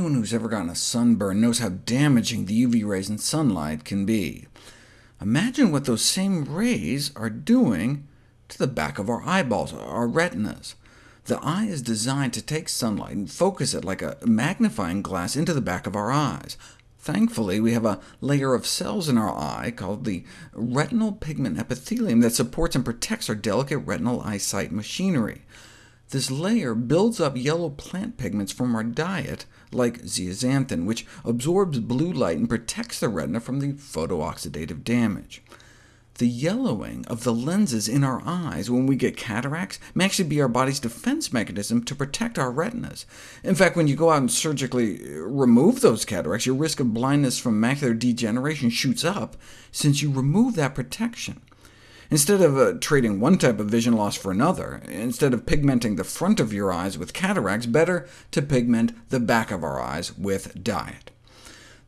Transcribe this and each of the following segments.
anyone who's ever gotten a sunburn knows how damaging the UV rays in sunlight can be. Imagine what those same rays are doing to the back of our eyeballs, our retinas. The eye is designed to take sunlight and focus it like a magnifying glass into the back of our eyes. Thankfully, we have a layer of cells in our eye called the retinal pigment epithelium that supports and protects our delicate retinal eyesight machinery. This layer builds up yellow plant pigments from our diet, like zeaxanthin, which absorbs blue light and protects the retina from the photooxidative damage. The yellowing of the lenses in our eyes when we get cataracts may actually be our body's defense mechanism to protect our retinas. In fact, when you go out and surgically remove those cataracts, your risk of blindness from macular degeneration shoots up, since you remove that protection. Instead of uh, trading one type of vision loss for another, instead of pigmenting the front of your eyes with cataracts, better to pigment the back of our eyes with diet.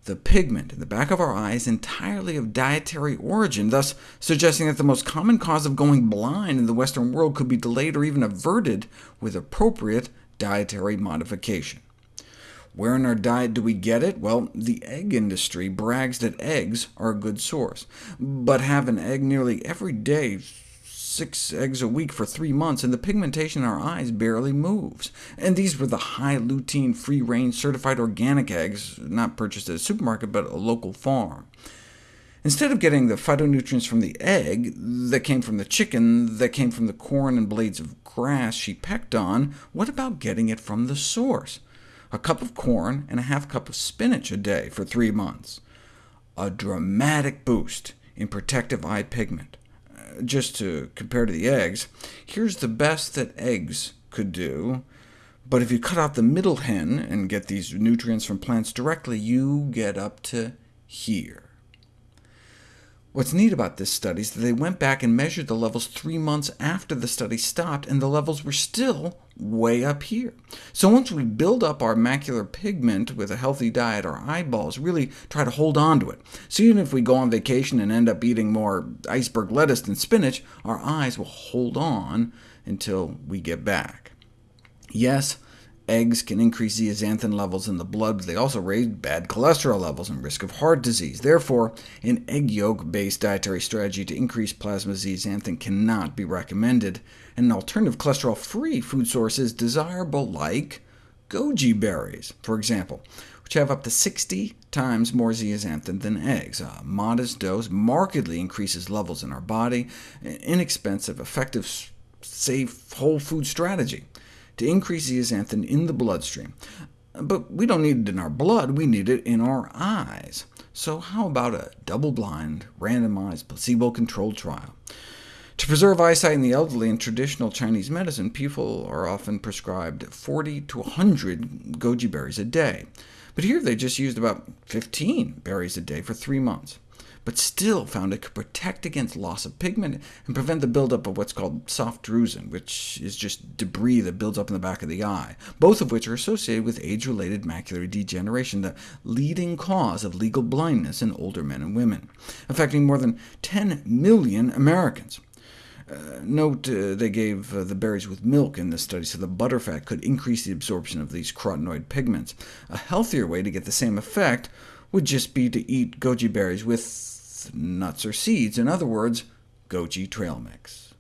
The pigment in the back of our eye is entirely of dietary origin, thus suggesting that the most common cause of going blind in the Western world could be delayed or even averted with appropriate dietary modification. Where in our diet do we get it? Well, the egg industry brags that eggs are a good source, but have an egg nearly every day, six eggs a week for three months, and the pigmentation in our eyes barely moves. And these were the high lutein, free-range, certified organic eggs, not purchased at a supermarket, but a local farm. Instead of getting the phytonutrients from the egg that came from the chicken, that came from the corn and blades of grass she pecked on, what about getting it from the source? A cup of corn, and a half cup of spinach a day for three months. A dramatic boost in protective eye pigment. Uh, just to compare to the eggs, here's the best that eggs could do. But if you cut out the middle hen and get these nutrients from plants directly, you get up to here. What's neat about this study is that they went back and measured the levels three months after the study stopped, and the levels were still way up here. So once we build up our macular pigment with a healthy diet, our eyeballs really try to hold on to it. So even if we go on vacation and end up eating more iceberg lettuce than spinach, our eyes will hold on until we get back. Yes, Eggs can increase zeaxanthin levels in the blood, but they also raise bad cholesterol levels and risk of heart disease. Therefore, an egg yolk-based dietary strategy to increase plasma zeaxanthin cannot be recommended, and an alternative cholesterol-free food source is desirable, like goji berries, for example, which have up to 60 times more zeaxanthin than eggs. A modest dose markedly increases levels in our body, an inexpensive, effective, safe, whole food strategy to increase zeaxanthin in the bloodstream. But we don't need it in our blood, we need it in our eyes. So how about a double-blind, randomized, placebo-controlled trial? To preserve eyesight in the elderly in traditional Chinese medicine, people are often prescribed 40 to 100 goji berries a day. But here they just used about 15 berries a day for three months but still found it could protect against loss of pigment and prevent the buildup of what's called soft drusen, which is just debris that builds up in the back of the eye, both of which are associated with age-related macular degeneration, the leading cause of legal blindness in older men and women, affecting more than 10 million Americans. Uh, note uh, they gave uh, the berries with milk in this study, so the butterfat could increase the absorption of these carotenoid pigments. A healthier way to get the same effect would just be to eat goji berries with nuts or seeds, in other words, goji trail mix.